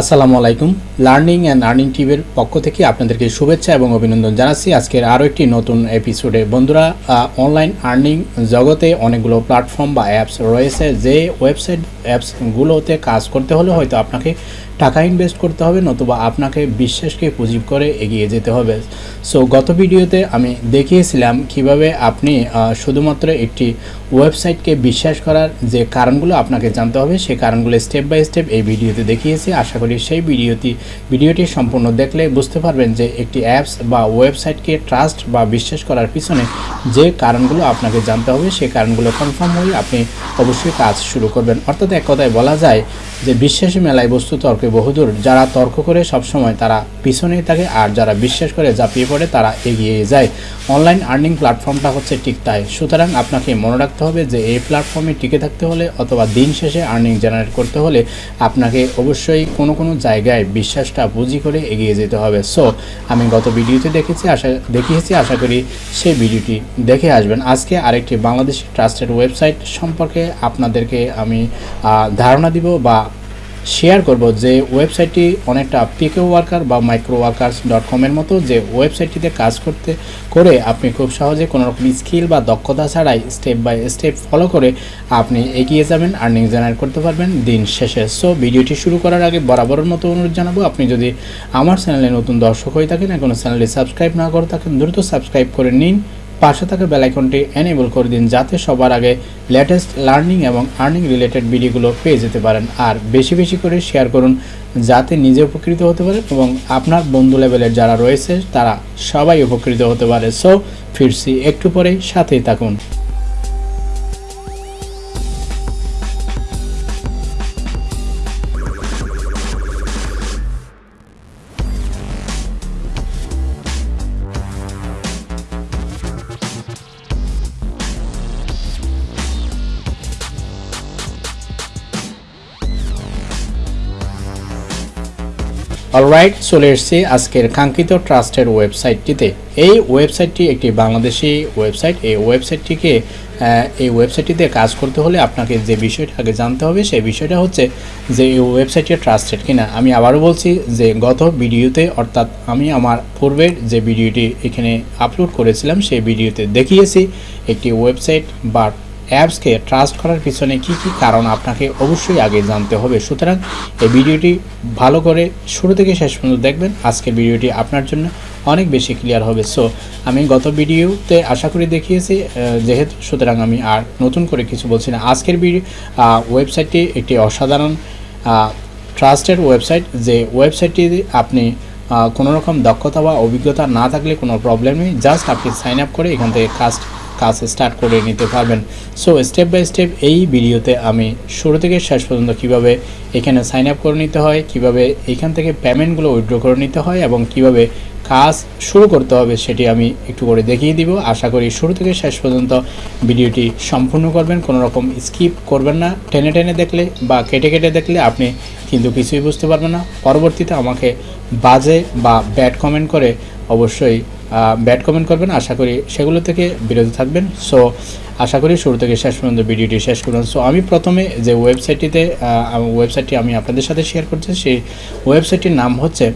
আসসালামু আলাইকুম। Learning and earning টিভির পক্ষ থেকে আপনাদেরকে শুভেচ্ছা এবং অভিনন্দন জানাচ্ছি। আজকের আরও একটি নতুন এপিসোডে বন্ধুরা অনলাইন আর্নিং জগতে অনেকগুলো প্ল্যাটফর্ম বা অ্যাপস রয়েছে। যে ওয়েবসাইট অ্যাপসগুলোতে কাজ করতে হলে হয়তো আপনাকে টাকা ইনভেস্ট করতে হবে, নতুবা আপনাকে বিশ্বাসকে পুঁজি করে এগিয়ে যেতে হবে। সো গত ভিডিওতে আমি দেখিয়েছিলাম কীভাবে আপনি শুধুমাত্র একটি ওয়েবসাইটকে বিশ্বাস করার যে কারণগুলো আপনাকে জানতে হবে সেই কারণগুলো স্টেপ বাই স্টেপ এই ভিডিওতে দেখিয়েছি। আশা করি সেই ভিডিওটি ভিডিওটি সম্পূর্ণ দেখলে বুঝতে পারবেন যে একটি অ্যাপস বা ওয়েবসাইটকে ট্রাস্ট বা বিশ্বাস করার পিছনে যে কারণগুলো আপনাকে জানতে হবে সেই কারণগুলো কনফার্ম হয়ে আপনি অবশ্যই কাজ শুরু করবেন। অর্থাৎ এক কথায় বলা যায় যে বিশ্বাসী মেলায় বস্তু তর্কে বহুদূর যারা তর্ক করে সবসময় তারা পিছনেই থাকে আর যারা বিশ্বাস করে ঝাঁপিয়ে পড়ে তারা এগিয়ে যায়। অনলাইন আর্নিং প্ল্যাটফর্মটা হচ্ছে ঠিক তাই। সুতরাং আপনাকে মনে রাখতে হবে যে এই প্ল্যাটফর্মে টিকে থাকতে হলে অথবা দিন শেষে আর্নিং জেনারেট করতে হলে আপনাকে অবশ্যই কোনো কোনো জায়গায় বিশ্বাসটা বুঝি করে এগিয়ে যেতে হবে। সো আমি গত ভিডিওতে দেখেছি আশা, দেখিয়েছি, আশা করি সেই ভিডিওটি দেখে আসবেন। আজকে আরেকটি বাংলাদেশ ট্রাস্টেড ওয়েবসাইট সম্পর্কে আপনাদেরকে আমি ধারণা দিব বা শেয়ার করব যে ওয়েবসাইটটি অনেকটা পিকে ওয়ার্কার বা মাইক্রো ওয়ার্কার্স ডট কমের মতো যে ওয়েবসাইটটিতে কাজ করতে, করে আপনি খুব সহজে কোনো রকম স্কিল বা দক্ষতা ছাড়াই স্টেপ বাই স্টেপ ফলো করে আপনি এগিয়ে যাবেন আর্নিং জেনারেট করতে পারবেন দিন শেষে। সো ভিডিওটি শুরু করার আগে বরাবরের মতো অনুরোধ জানাব, আপনি যদি আমার চ্যানেলে নতুন দর্শক হয়ে থাকেন, এখনও চ্যানেলটি সাবস্ক্রাইব না করে থাকেন, দ্রুত সাবস্ক্রাইব করে নিন। পাশে থাকা বেলাইকনটি এনেবল করে দিন যাতে সবার আগে লেটেস্ট লার্নিং এবং আর্নিং রিলেটেড ভিডিওগুলো পেয়ে যেতে পারেন। আর বেশি বেশি করে শেয়ার করুন যাতে নিজে উপকৃত হতে পারে এবং আপনার বন্ধু লেভেলের যারা রয়েছে তারা সবাই উপকৃত হতে পারে। সো ফিরছি একটু পরে সাথেই থাকুন। অলরাইট চলে এসেছি আজকের কাঙ্ক্ষিত ট্রাস্টের ওয়েবসাইটটিতে। এই ওয়েবসাইটটি একটি বাংলাদেশি ওয়েবসাইট। এই ওয়েবসাইটটিকে এই ওয়েবসাইটটিতে কাজ করতে হলে আপনাকে যে বিষয়টা আগে জানতে হবে, সেই বিষয়টা হচ্ছে যে এই ওয়েবসাইটটি ট্রাস্টেড কিনা। আমি আবারও বলছি যে গত ভিডিওতে, অর্থাৎ আমি আমার পূর্বের যে ভিডিওটি এখানে আপলোড করেছিলাম, সেই ভিডিওতে দেখিয়েছি, একটি ওয়েবসাইট বা অ্যাপসকে ট্রাস্ট করার পিছনে কি কি কারণ আপনাকে অবশ্যই আগে জানতে হবে। সুতরাং এই ভিডিওটি ভালো করে শুরু থেকে শেষ পর্যন্ত দেখবেন। আজকের ভিডিওটি আপনার জন্য অনেক বেশি ক্লিয়ার হবে। সো আমি গত ভিডিওতে আশা করি দেখিয়েছি যেহেতু সুতরাং আমি আর নতুন করে কিছু বলছি না। আজকের ভিডিও ওয়েবসাইটটি একটি অসাধারণ ট্রাস্টেড ওয়েবসাইট। যে ওয়েবসাইটটি আপনি কোনো রকম দক্ষতা বা অভিজ্ঞতা না থাকলে কোনো প্রবলেম নেই। জাস্ট আপনি সাইন আপ করে এখান থেকে কাজ কাজ স্টার্ট করে নিতে পারবেন। সো স্টেপ বাই স্টেপ এই ভিডিওতে আমি শুরু থেকে শেষ পর্যন্ত কীভাবে এখানে সাইন আপ করে নিতে হয়, কীভাবে এখান থেকে পেমেন্টগুলো উইথড্র করে নিতে হয় এবং কীভাবে কাজ শুরু করতে হবে সেটি আমি একটু করে দেখিয়ে দিব। আশা করি শুরু থেকে শেষ পর্যন্ত ভিডিওটি সম্পূর্ণ করবেন, কোনো রকম স্কিপ করবেন না। টেনে টেনে দেখলে বা কেটে কেটে দেখলে আপনি কিন্তু কিছুই বুঝতে পারবেন না। পরবর্তীতে আমাকে বাজে বা ব্যাড কমেন্ট করে অবশ্যই ব্যাড কমেন্ট করবেন, আশা করি সেগুলো থেকে বিরত থাকবেন। সো আশা করি শুরু থেকে শেষ পর্যন্ত ভিডিওটি শেষ করুন। সো আমি প্রথমে যে ওয়েবসাইটটিতে ওয়েবসাইটটি আমি আপনাদের সাথে শেয়ার করছি, সেই ওয়েবসাইটটির নাম হচ্ছে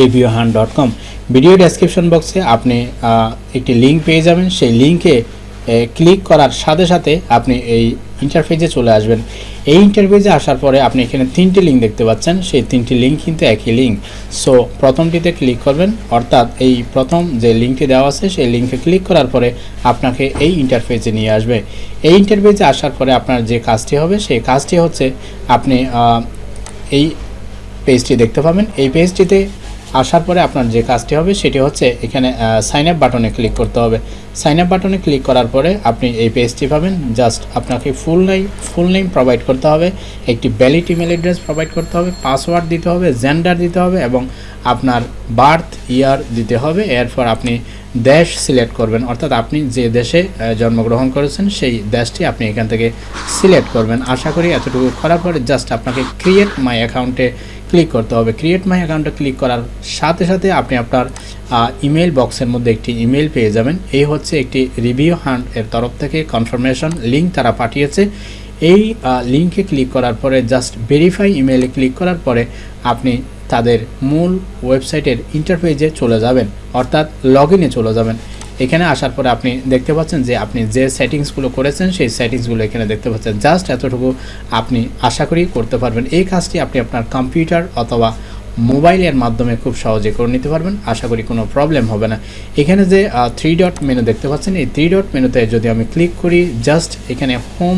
review hunt dot com video description বক্সে আপনি একটি লিঙ্ক পেয়ে যাবেন। সেই লিঙ্কে ক্লিক করার সাথে সাথে আপনি এই ইন্টারফেসে চলে আসবেন। এই ইন্টারফেসে আসার পরে আপনি এখানে তিনটি লিঙ্ক দেখতে পাচ্ছেন। সেই তিনটি লিঙ্ক কিন্তু একই লিঙ্ক সো প্রথমটিতে ক্লিক করবেন। অর্থাৎ এই প্রথম যে লিঙ্কটি দেওয়া আছে, সেই লিঙ্কে ক্লিক করার পরে আপনাকে এই ইন্টারফেসে নিয়ে আসবে। এই ইন্টারফেসে আসার পরে আপনার যে কাজটি হবে, সেই কাজটি হচ্ছে আপনি এই পেজটি দেখতে পাবেন। এই পেজটিতে আসার পরে আপনার যে কাজটি হবে সেটি হচ্ছে এখানে সাইন আপ বাটনে ক্লিক করতে হবে। সাইন আপ বাটনে ক্লিক করার পরে আপনি এই পেজটি পাবেন। জাস্ট আপনাকে ফুল নেই ফুল নেম প্রোভাইড করতে হবে। একটি ভ্যালিড ইমেল অ্যাড্রেস প্রোভাইড করতে হবে। পাসওয়ার্ড দিতে হবে জেন্ডার দিতে হবে এবং আপনার বার্থ ইয়ার দিতে হবে। এরপর আপনি দেশ সিলেক্ট করবেন। অর্থাৎ আপনি যে দেশে জন্মগ্রহণ করেছেন, সেই দেশটি আপনি এখান থেকে সিলেক্ট করবেন। আশা করি এতটুকু করার পরে জাস্ট আপনাকে ক্রিয়েট মাই অ্যাকাউন্টে ক্লিক করতে হবে। ক্রিয়েট মাই অ্যাকাউন্টে ক্লিক করার সাথে সাথে আপনি আপনার ইমেল বক্সের মধ্যে একটি ইমেল পেয়ে যাবেন। এই হচ্ছে একটি রিভিউ হান্ট এর তরফ থেকে কনফার্মেশন লিঙ্ক তারা পাঠিয়েছে। এই লিঙ্কে ক্লিক করার পরে জাস্ট ভেরিফাই ইমেলে ক্লিক করার পরে আপনি তাদের মূল ওয়েবসাইটের ইন্টারফেসে চলে যাবেন, অর্থাৎ লগ চলে যাবেন। এখানে আসার পরে আপনি দেখতে পাচ্ছেন যে আপনি যে সেটিংসগুলো করেছেন, সেই সেটিংসগুলো এখানে দেখতে পাচ্ছেন। জাস্ট এতটুকু আপনি আশা করি করতে পারবেন। এই কাজটি আপনি আপনার কম্পিউটার অথবা মোবাইলের মাধ্যমে খুব সহজে করে নিতে পারবেন। আশা করি কোনো প্রবলেম হবে না। এখানে যে থ্রি ডট মেনু দেখতে পাচ্ছেন, এই থ্রি ডট মেনুতে যদি আমি ক্লিক করি জাস্ট এখানে home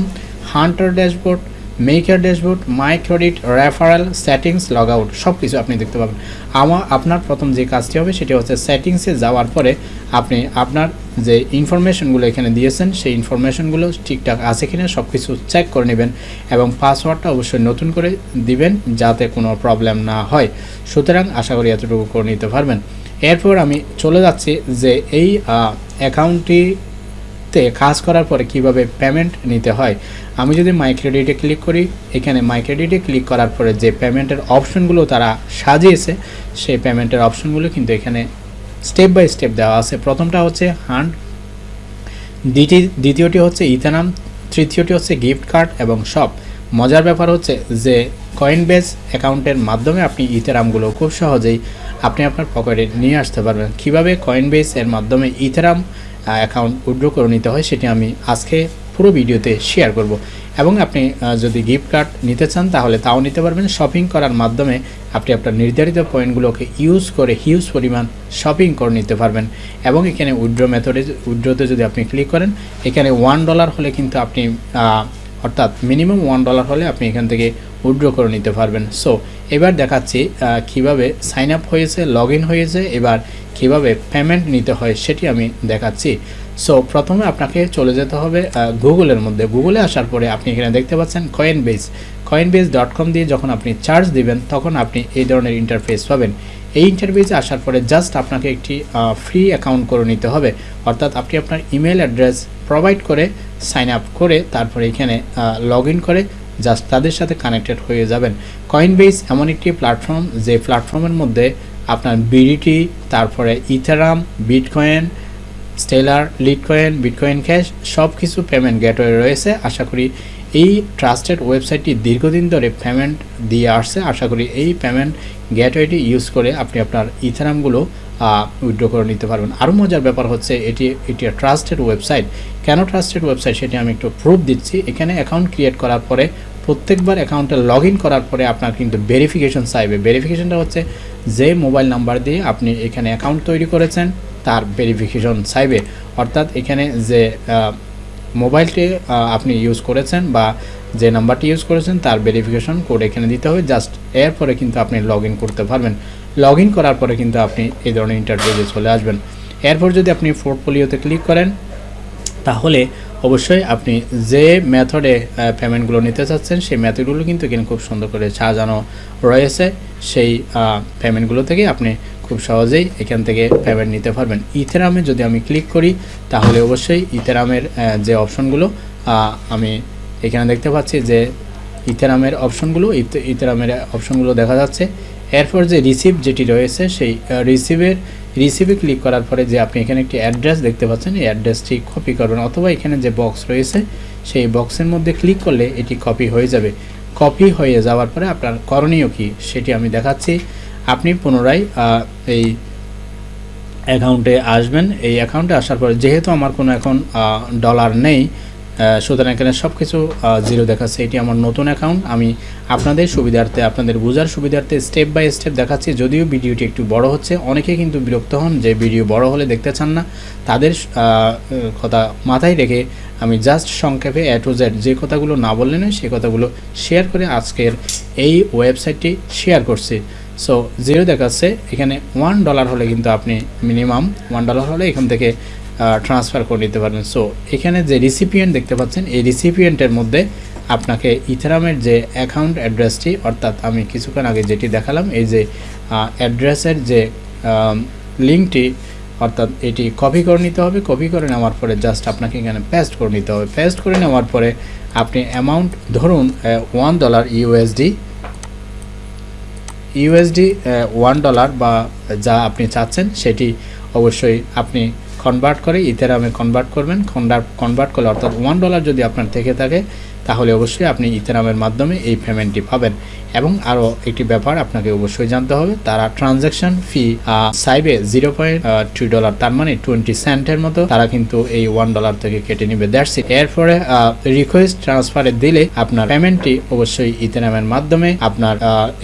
hunter dashboard maker dashboard my credit referral settings log out সব কিছু আপনি দেখতে পাবেন। আমার আপনার প্রথম যে কাজটি হবে সেটি হচ্ছে সেটিংসে যাওয়ার পরে আপনি আপনার যে ইনফরমেশনগুলো এখানে দিয়েছেন, সেই ইনফরমেশনগুলো ঠিকঠাক আছে কিনা সব কিছু চেক করে নেবেন এবং পাসওয়ার্ডটা অবশ্যই নতুন করে দিবেন যাতে কোনো প্রবলেম না হয়। সুতরাং আশা করি এতটুকু করে নিতে পারবেন। এরপর আমি চলে যাচ্ছি যে এই অ্যাকাউন্টটি তে কাজ করার পরে কীভাবে পেমেন্ট নিতে হয়, আমি যদি মাই ক্রেডিটে ক্লিক করি, এখানে মাই ক্রেডিটে ক্লিক করার পরে যে পেমেন্টের অপশনগুলো তারা সাজিয়েছে, সেই পেমেন্টের অপশনগুলো কিন্তু এখানে স্টেপ বাই স্টেপ দেওয়া আছে। প্রথমটা হচ্ছে হান্ড দ্বিতীয়, দ্বিতীয়টি হচ্ছে ইথানাম, তৃতীয়টি হচ্ছে গিফট কার্ড এবং সব মজার ব্যাপার হচ্ছে যে কয়েন বেস অ্যাকাউন্টের মাধ্যমে আপনি ইথারামগুলো খুব সহজেই আপনি আপনার পকেটে নিয়ে আসতে পারবেন। কীভাবে কয়েন এর মাধ্যমে ইথারাম অ্যাকাউন্ট উইড্রো করে নিতে হয়, সেটি আমি আজকে পুরো ভিডিওতে শেয়ার করব। এবং আপনি যদি গিফট কার্ড নিতে চান, তাহলে তাও নিতে পারবেন। শপিং করার মাধ্যমে আপনি আপনার নির্ধারিত পয়েন্টগুলোকে ইউজ করে হিউজ পরিমাণ শপিং করে নিতে পারবেন। এবং এখানে উইড্রো মেথডে উইড্রোতে যদি আপনি ক্লিক করেন, এখানে ওয়ান ডলার হলে কিন্তু আপনি অর্থাৎ মিনিমাম ওয়ান ডলার হলে আপনি এখান থেকে উইড্রো করে নিতে পারবেন। সো এবার দেখাচ্ছি কীভাবে সাইন আপ হয়েছে লগ হয়েছে, এবার কীভাবে পেমেন্ট নিতে হয়, সেটি আমি দেখাচ্ছি। সো প্রথমে আপনাকে চলে যেতে হবে গুগলের মধ্যে। গুগলে আসার পরে আপনি এখানে দেখতে পাচ্ছেন Coinbase Coinbase dot com দিয়ে যখন আপনি চার্জ দিবেন, তখন আপনি এই ধরনের ইন্টারফেস পাবেন। এই ইন্টারফেসে আসার পরে জাস্ট আপনাকে একটি ফ্রি অ্যাকাউন্ট করে নিতে হবে। অর্থাৎ আপনি আপনার ইমেল অ্যাড্রেস প্রোভাইড করে সাইন আপ করে, তারপরে এখানে লগ করে জাস্ট তাদের সাথে কানেক্টেড হয়ে যাবেন। কয়েন বেস এমন একটি প্ল্যাটফর্ম যে প্ল্যাটফর্মের মধ্যে আপনার বিডিটি তারপরে Ethereum bitcoin Stellar Litecoin bitcoin cash সব কিছু পেমেন্ট গেটওয়ে রয়েছে। আশা করি এই ট্রাস্টেড ওয়েবসাইটটি দীর্ঘদিন ধরে পেমেন্ট দিয়ে আসছে। আশা করি এই পেমেন্ট গেটওয়েটি ইউজ করে আপনি আপনার ইথারামগুলো উইড্রো করে নিতে পারবেন। আরও মজার ব্যাপার হচ্ছে এটি এটি ট্রাস্টেড ওয়েবসাইট কেন ট্রাস্টেড ওয়েবসাইট সেটি আমি একটু প্রুফ দিচ্ছি। এখানে অ্যাকাউন্ট ক্রিয়েট করার পরে, প্রত্যেকবার অ্যাকাউন্টে লগ করার পরে আপনার কিন্তু ভেরিফিকেশন চাইবে। ভেরিফিকেশনটা হচ্ছে যে মোবাইল নাম্বার দিয়ে আপনি এখানে অ্যাকাউন্ট তৈরি করেছেন, তার ভেরিফিকেশন চাইবে। অর্থাৎ এখানে যে মোবাইলটি আপনি ইউজ করেছেন বা যে নাম্বারটি ইউজ করেছেন, তার ভেরিফিকেশন কোড এখানে দিতে হবে। জাস্ট এরপরে কিন্তু আপনি লগ করতে পারবেন। লগ ইন করার পরে কিন্তু আপনি এই ধরনের ইন্টারভিউতে চলে আসবেন। এরপর যদি আপনি পোর্টফোলিওতে ক্লিক করেন, তাহলে অবশ্যই আপনি যে মেথডে পেমেন্টগুলো নিতে চাচ্ছেন, সেই মেথডগুলো কিন্তু এখানে খুব সুন্দর করে সাজানো রয়েছে। সেই পেমেন্টগুলো থেকে আপনি খুব সহজেই এখান থেকে পেমেন্ট নিতে পারবেন। ইথেরামে যদি আমি ক্লিক করি, তাহলে অবশ্যই ইথেরামের যে অপশনগুলো আমি এখানে দেখতে পাচ্ছি যে ইথেরামের অপশনগুলো ইথেরামের অপশনগুলো দেখা যাচ্ছে। এরপর যে রিসিভ যেটি রয়েছে সেই রিসিভের রিসিভে ক্লিক করার পরে যে আপনি এখানে একটি অ্যাড্রেস দেখতে পাচ্ছেন, এই অ্যাড্রেসটি কপি করবেন অথবা এখানে যে বক্স রয়েছে সেই বক্সের মধ্যে ক্লিক করলে এটি কপি হয়ে যাবে। কপি হয়ে যাওয়ার পরে আপনার করণীয় কি সেটি আমি দেখাচ্ছি। আপনি পুনরায় এই অ্যাকাউন্টে আসবেন। এই অ্যাকাউন্টে আসার পরে যেহেতু আমার কোনো এখন ডলার নেই সুতরাং এখানে সব কিছু জিরো দেখাচ্ছে। এটি আমার নতুন অ্যাকাউন্ট আমি আপনাদের সুবিধার্থে, আপনাদের বোঝার সুবিধার্থে স্টেপ বাই স্টেপ দেখাচ্ছি। যদিও ভিডিওটি একটু বড় হচ্ছে, অনেকে কিন্তু বিরক্ত হন যে ভিডিও বড় হলে দেখতে চান না। তাদের কথা মাথায় রেখে আমি জাস্ট সংক্ষেপে এ টু জেড যে কথাগুলো না বললে নয়, সেই কথাগুলো শেয়ার করে আজকের এই ওয়েবসাইটটি শেয়ার করছি। সো জিরো দেখাচ্ছে। এখানে ওয়ান ডলার হলে কিন্তু আপনি মিনিমাম ওয়ান ডলার হলে এখান থেকে ট্রান্সফার করে নিতে পারবেন। সো এখানে যে রিসিপিয়েন্ট দেখতে পাচ্ছেন, এই রিসিপিয়েন্টের মধ্যে আপনাকে ইথারামের যে অ্যাকাউন্ট অ্যাড্রেসটি অর্থাৎ আমি কিছুক্ষণ আগে যেটি দেখালাম, এই যে অ্যাড্রেসের যে লিঙ্কটি অর্থাৎ এটি কপি করে নিতে হবে। কপি করে নেওয়ার পরে জাস্ট আপনাকে এখানে পেস্ট করে নিতে হবে। পেস্ট করে নেওয়ার পরে আপনি অ্যামাউন্ট ধরুন one dollar USD USD one dollar বা যা আপনি চাচ্ছেন, সেটি অবশ্যই আপনি কনভার্ট করে ইথেরামে কনভার্ট করবেন। কনভার্ট করলে অর্থাৎ ওয়ান ডলার যদি আপনার থেকে থাকে তাহলে অবশ্যই আপনি ইথেরামের মাধ্যমে এই পেমেন্টটি পাবেন। এবং আরও একটি ব্যাপার আপনাকে অবশ্যই জানতে হবে, তারা ট্রানজ্যাকশন ফি সাইবে জিরো পয়েন্ট ডলার তার মানে টোয়েন্টি সেন্টের মতো তারা কিন্তু এই ওয়ান ডলার থেকে কেটে নিবে। দ্যাটস ইট এরপরে রিকোয়েস্ট ট্রান্সফারে দিলে আপনার পেমেন্টটি অবশ্যই ইথেরামের মাধ্যমে আপনার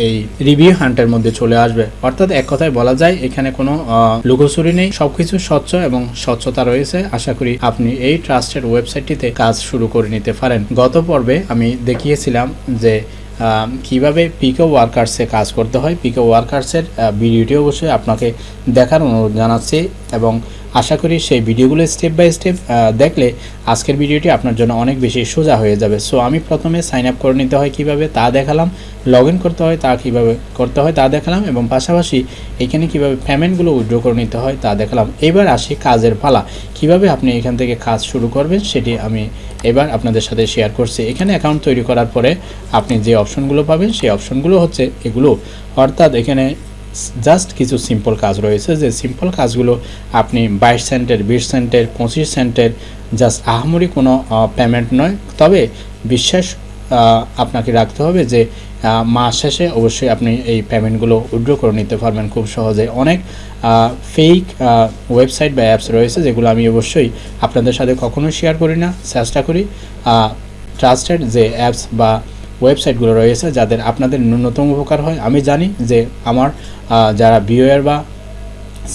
এই রিভিউ হান্টের মধ্যে চলে আসবে। অর্থাৎ এক কথায় বলা যায়, এখানে কোনো লুকোচুরি নেই। সবকিছু স্বচ্ছ এবং স্বচ্ছতা রয়েছে। আশা করি আপনি এই ট্রাস্টের ওয়েবসাইটটিতে কাজ শুরু করে নিতে পারেন। গত পর্বে আমি দেখিয়েছিলাম যে কীভাবে পিকো ওয়ার্কার্সে কাজ করতে হয়। পিকো ওয়ার্কার্সের ভিডিওটি অবশ্যই আপনাকে দেখার অনুরোধ জানাচ্ছি এবং আশা করি সেই ভিডিওগুলো স্টেপ বাই স্টেপ দেখলে আজকের ভিডিওটি আপনার জন্য অনেক বেশি সোজা হয়ে যাবে। সো আমি প্রথমে সাইন আপ করে নিতে হয় কীভাবে তা দেখালাম লগ করতে হয় তা কীভাবে করতে হয় তা দেখালাম এবং পাশাপাশি এখানে কীভাবে পেমেন্টগুলো উইথড্র করে নিতে হয় তা দেখালাম। এবার আসি কাজের পালা। কীভাবে আপনি এখান থেকে কাজ শুরু করবেন সেটি আমি এবার আপনাদের সাথে শেয়ার করছি। এখানে অ্যাকাউন্ট তৈরি করার পরে আপনি যে অপশনগুলো পাবেন, সেই অপশনগুলো হচ্ছে এগুলো। অর্থাৎ এখানে জাস্ট কিছু সিম্পল কাজ রয়েছে যে সিম্পল কাজগুলো আপনি বাইশ সেন্টের, বিশ সেন্টের, পঁচিশ সেন্টের জাস্ট আহামরি কোনো পেমেন্ট নয়। তবে বিশ্বাস আপনাকে রাখতে হবে যে মাস শেষে অবশ্যই আপনি এই পেমেন্টগুলো উইড্রো করে নিতে পারবেন খুব সহজে। অনেক ফেক ওয়েবসাইট বা অ্যাপস রয়েছে যেগুলো আমি অবশ্যই আপনাদের সাথে কখনো শেয়ার করি না। চেষ্টা করি ট্রাস্টেড যে অ্যাপস বা ওয়েবসাইটগুলো রয়েছে যাদের আপনাদের ন্যূনতম উপকার হয়। আমি জানি যে আমার যারা ভিউয়ার বা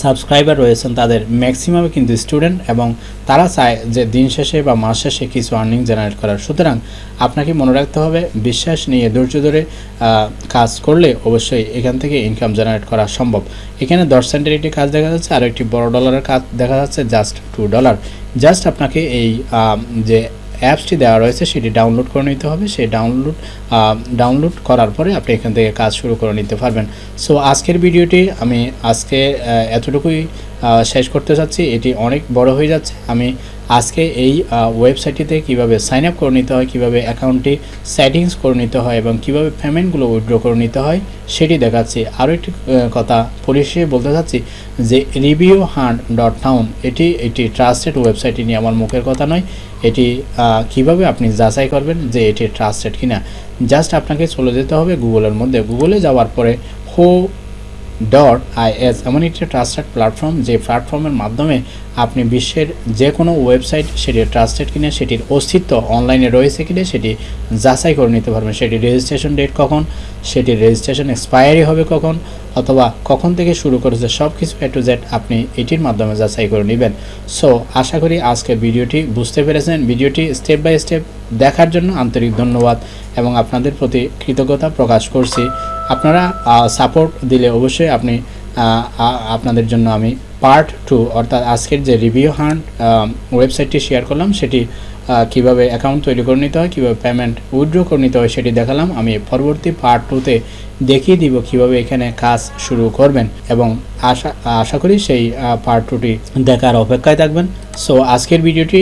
সাবস্ক্রাইবার রয়েছেন, তাদের ম্যাক্সিমামে কিন্তু স্টুডেন্ট এবং তারা চায় যে দিন শেষে বা মাস শেষে কিছু আর্নিং জেনারেট করার। সুতরাং আপনাকে মনে রাখতে হবে, বিশ্বাস নিয়ে ধৈর্য ধরে কাজ করলে অবশ্যই এখান থেকে ইনকাম জেনারেট করা সম্ভব। এখানে দশ সেন্টের একটি কাজ দেখা যাচ্ছে আর একটি বড় ডলারের কাজ দেখা যাচ্ছে জাস্ট টু ডলার জাস্ট আপনাকে এই যে অ্যাপসটি দেওয়া রয়েছে, সেটি ডাউনলোড করে নিতে হবে। সেই ডাউনলোড ডাউনলোড করার পরে আপনি এখান থেকে কাজ শুরু করে নিতে পারবেন। সো আজকের ভিডিওটি আমি আজকে এতটুকুই শেষ করতে চাচ্ছি। এটি অনেক বড় হয়ে যাচ্ছে। আমি আজকে এই ওয়েবসাইটটিতে কীভাবে সাইন আপ করে নিতে হয়, কীভাবে অ্যাকাউন্টটি সেটিংস করে নিতে হয় এবং কীভাবে পেমেন্টগুলো উইথড্র করে নিতে হয়, সেটি দেখাচ্ছি। আরও একটি কথা পরিশেষে বলতে চাচ্ছি যে রিভিউ হান্ট ডট টাউন এটি একটি ট্রাস্টেড ওয়েবসাইট নিয়ে আমার মুখের কথা নয়। এটি কীভাবে আপনি যাচাই করবেন যে এটি ট্রাস্টেড কিনা? জাস্ট আপনাকে চলে যেতে হবে গুগলের মধ্যে। গুগলে যাওয়ার পরে হো ডট আইএস এমন একটি ট্রাস্টেড প্ল্যাটফর্ম যে প্ল্যাটফর্মের মাধ্যমে আপনি বিশ্বের যে কোনো ওয়েবসাইট সেটি ট্রাস্টেড কিনা, সেটির অস্তিত্ব অনলাইনে রয়েছে কিনা, সেটি যাচাই করে নিতে পারবেন। সেটি রেজিস্ট্রেশন ডেট কখন, সেটির রেজিস্ট্রেশন এক্সপায়ারি হবে কখন, অথবা কখন থেকে শুরু করেছে সব কিছু এ টু জেড আপনি এটির মাধ্যমে যাচাই করে নেবেন। সো আশা করি আজকে ভিডিওটি বুঝতে পেরেছেন। ভিডিওটি স্টেপ বাই স্টেপ দেখার জন্য আন্তরিক ধন্যবাদ এবং আপনাদের প্রতি কৃতজ্ঞতা প্রকাশ করছি। আপনারা সাপোর্ট দিলে অবশ্যই আপনি আপনাদের জন্য আমি পার্ট টু অর্থাৎ আজকের যে রিভিউ হান্ট ওয়েবসাইটটি শেয়ার করলাম, সেটি কীভাবে অ্যাকাউন্ট তৈরি করে নিতে হয়, কীভাবে পেমেন্ট উইথড্র করে নিতে হয়, সেটি দেখালাম। আমি পরবর্তী পার্ট টুতে দেখিয়ে দিব কীভাবে এখানে কাজ শুরু করবেন এবং আশা আশা করি সেই পার্ট টুটি দেখার অপেক্ষায় থাকবেন। সো আজকের ভিডিওটি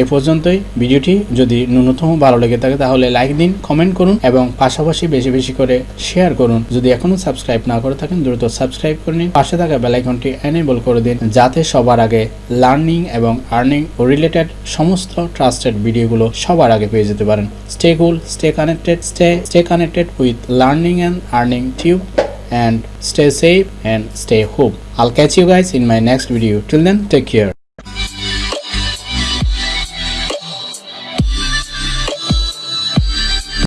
এ পর্যন্তই। ভিডিওটি যদি ন্যূনতম ভালো লেগে থাকে তাহলে লাইক দিন কমেন্ট করুন এবং পাশাপাশি বেশি বেশি করে শেয়ার করুন। যদি এখনও সাবস্ক্রাইব না করে থাকেন, দ্রুত সাবস্ক্রাইব করে নিন। পাশে থাকা বেলাইকনটি এনেবল করে দিন, যাতে সবার আগে লার্নিং এবং আর্নিং রিলেটেড সমস্ত ট্রাস্টেড ভিডিওগুলো সবার আগে পেয়ে যেতে পারেন। Stay cool stay connected stay stay connected with learning and earning tube and stay safe and stay home. I'll catch you guys in my next video. Till then, take care.